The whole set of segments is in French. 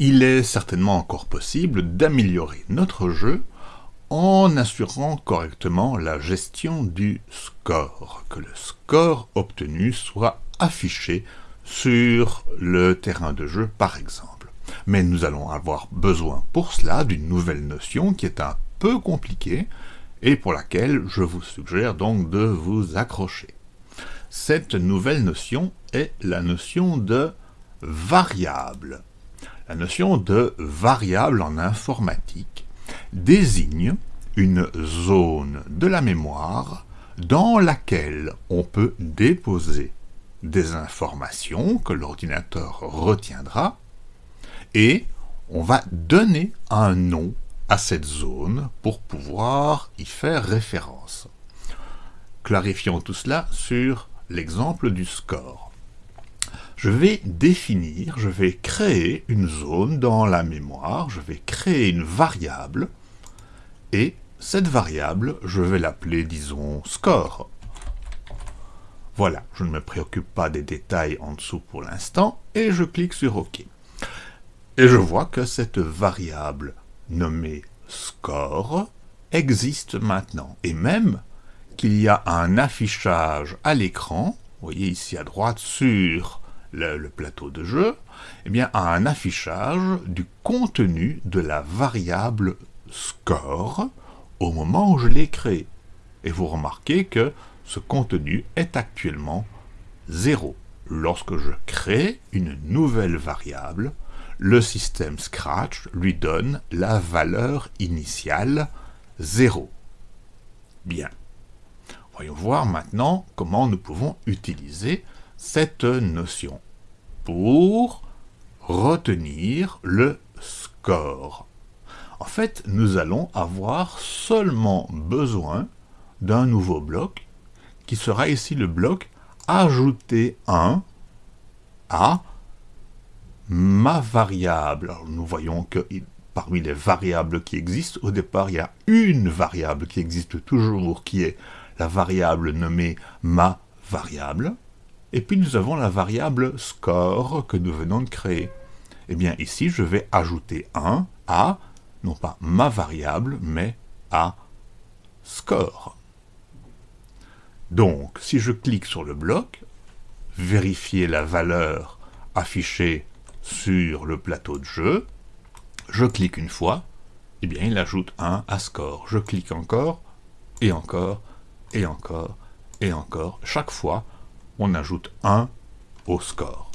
il est certainement encore possible d'améliorer notre jeu en assurant correctement la gestion du score, que le score obtenu soit affiché sur le terrain de jeu par exemple. Mais nous allons avoir besoin pour cela d'une nouvelle notion qui est un peu compliquée et pour laquelle je vous suggère donc de vous accrocher. Cette nouvelle notion est la notion de variable. La notion de variable en informatique désigne une zone de la mémoire dans laquelle on peut déposer des informations que l'ordinateur retiendra et on va donner un nom à cette zone pour pouvoir y faire référence. Clarifions tout cela sur l'exemple du score. Je vais définir, je vais créer une zone dans la mémoire, je vais créer une variable, et cette variable, je vais l'appeler, disons, score. Voilà, je ne me préoccupe pas des détails en dessous pour l'instant, et je clique sur OK. Et je vois que cette variable nommée score existe maintenant, et même qu'il y a un affichage à l'écran, vous voyez ici à droite sur le, plateau de jeu, eh bien un affichage du contenu de la variable score au moment où je l'ai créé. Et vous remarquez que ce contenu est actuellement 0. Lorsque je crée une nouvelle variable, le système Scratch lui donne la valeur initiale 0. Bien. Voyons voir maintenant comment nous pouvons utiliser cette notion pour retenir le score. En fait, nous allons avoir seulement besoin d'un nouveau bloc qui sera ici le bloc ajouter 1 à ma variable. nous voyons que parmi les variables qui existent, au départ, il y a une variable qui existe toujours, qui est la variable nommée ma variable. Et puis nous avons la variable score que nous venons de créer. Eh bien ici, je vais ajouter 1 à, non pas ma variable, mais à score. Donc, si je clique sur le bloc, vérifier la valeur affichée sur le plateau de jeu, je clique une fois, et eh bien il ajoute 1 à score. Je clique encore, et encore, et encore, et encore. Chaque fois, on ajoute 1 au score.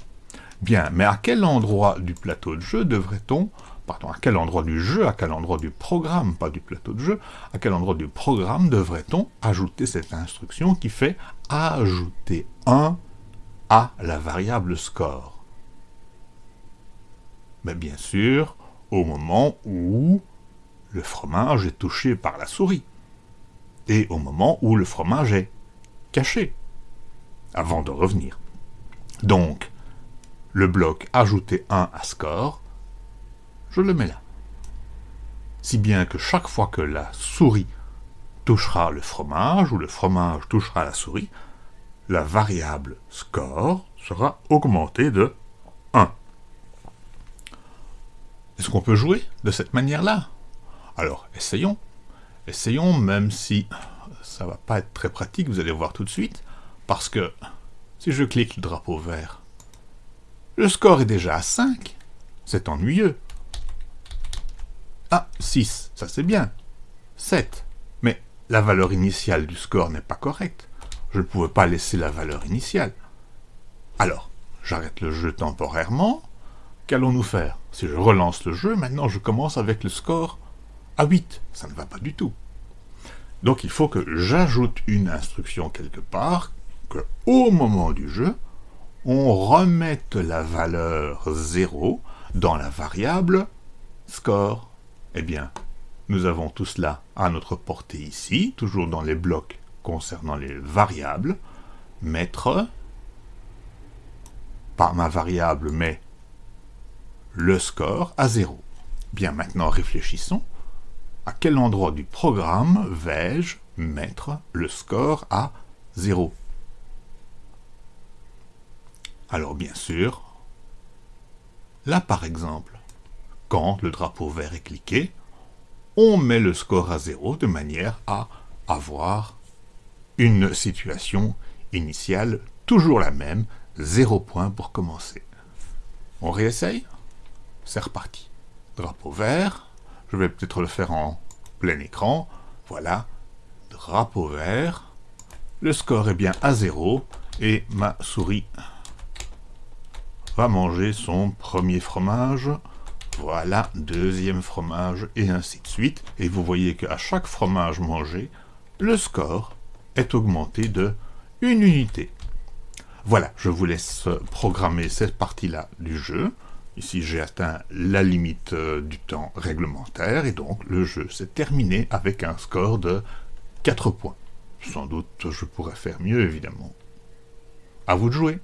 Bien, mais à quel endroit du plateau de jeu devrait-on, pardon, à quel endroit du jeu, à quel endroit du programme, pas du plateau de jeu, à quel endroit du programme devrait-on ajouter cette instruction qui fait ajouter 1 à la variable score? Mais bien sûr, au moment où le fromage est touché par la souris, et au moment où le fromage est caché avant de revenir. Donc, le bloc ajouter 1 à score, je le mets là. Si bien que chaque fois que la souris touchera le fromage, ou le fromage touchera la souris, la variable score sera augmentée de 1. Est-ce qu'on peut jouer de cette manière-là? Alors, essayons. Essayons, même si ça va pas être très pratique, vous allez voir tout de suite. Parce que si je clique le drapeau vert, le score est déjà à 5. C'est ennuyeux. Ah, 6, ça c'est bien. 7. Mais la valeur initiale du score n'est pas correcte. Je ne pouvais pas laisser la valeur initiale. Alors, j'arrête le jeu temporairement. Qu'allons-nous faire? Si je relance le jeu, maintenant je commence avec le score à 8. Ça ne va pas du tout. Donc il faut que j'ajoute une instruction quelque part au moment du jeu, on remette la valeur 0 dans la variable score. Eh bien, nous avons tout cela à notre portée ici, toujours dans les blocs concernant les variables. Mettre, par ma variable, mais le score à 0. Bien, maintenant réfléchissons. À quel endroit du programme vais-je mettre le score à 0 alors bien sûr, là par exemple, quand le drapeau vert est cliqué, on met le score à 0 de manière à avoir une situation initiale toujours la même, 0 point pour commencer. On réessaye C'est reparti. Drapeau vert, je vais peut-être le faire en plein écran, voilà, drapeau vert, le score est bien à 0, et ma souris va manger son premier fromage, voilà, deuxième fromage, et ainsi de suite. Et vous voyez qu'à chaque fromage mangé, le score est augmenté de une unité. Voilà, je vous laisse programmer cette partie-là du jeu. Ici, j'ai atteint la limite euh, du temps réglementaire, et donc le jeu s'est terminé avec un score de 4 points. Sans doute, je pourrais faire mieux, évidemment. À vous de jouer